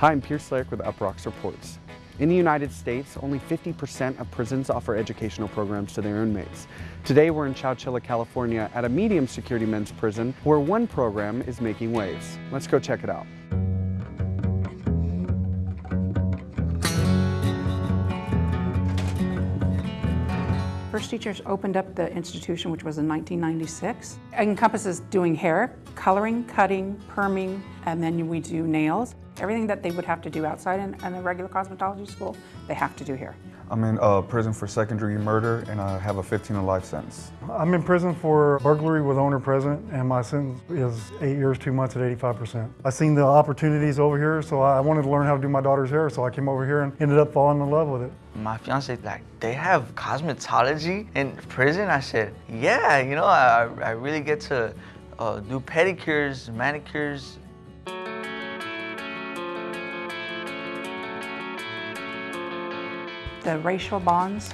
Hi, I'm Pierce Slayek with Uproxx Reports. In the United States, only 50% of prisons offer educational programs to their inmates. Today we're in Chowchilla, California at a medium security men's prison where one program is making waves. Let's go check it out. First Teachers opened up the institution, which was in 1996. It encompasses doing hair, coloring, cutting, perming, and then we do nails. Everything that they would have to do outside in, in a regular cosmetology school, they have to do here. I'm in uh, prison for second degree murder and I have a 15 to life sentence. I'm in prison for burglary with owner present and my sentence is eight years, two months at 85%. I seen the opportunities over here so I wanted to learn how to do my daughter's hair so I came over here and ended up falling in love with it. My fiance like, they have cosmetology in prison? I said, yeah, you know, I, I really get to uh, do pedicures, manicures, The racial bonds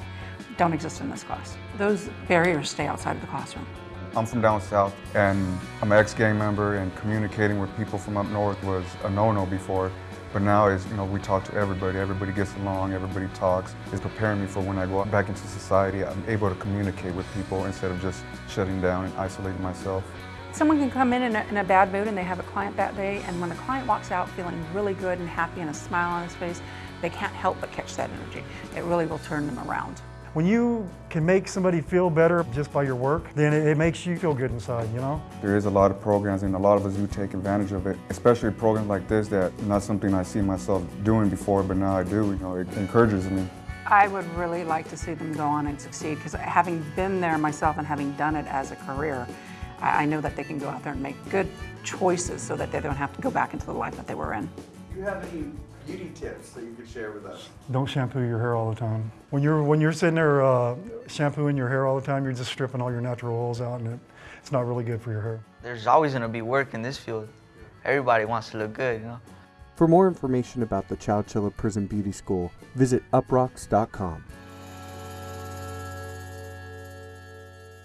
don't exist in this class. Those barriers stay outside of the classroom. I'm from down south and I'm an ex-gang member and communicating with people from up north was a no-no before. But now is, you know, we talk to everybody, everybody gets along, everybody talks. It's preparing me for when I go back into society, I'm able to communicate with people instead of just shutting down and isolating myself. Someone can come in in a, in a bad mood and they have a client that day, and when the client walks out feeling really good and happy and a smile on his face, they can't help but catch that energy. It really will turn them around. When you can make somebody feel better just by your work, then it, it, makes you feel good inside, you know? There is a lot of programs and a lot of us do take advantage of it, especially programs like this that not something I see myself doing before, but now I do, you know, it encourages me. I would really like to see them go on and succeed because having been there myself and having done it as a career, I know that they can go out there and make good choices so that they don't have to go back into the life that they were in. Do you have any beauty tips that you could share with us? Don't shampoo your hair all the time. When you're, when you're sitting there uh, shampooing your hair all the time, you're just stripping all your natural oils out and it, it's not really good for your hair. There's always going to be work in this field. Everybody wants to look good, you know. For more information about the Chowchilla Prison Beauty School, visit uproxx.com.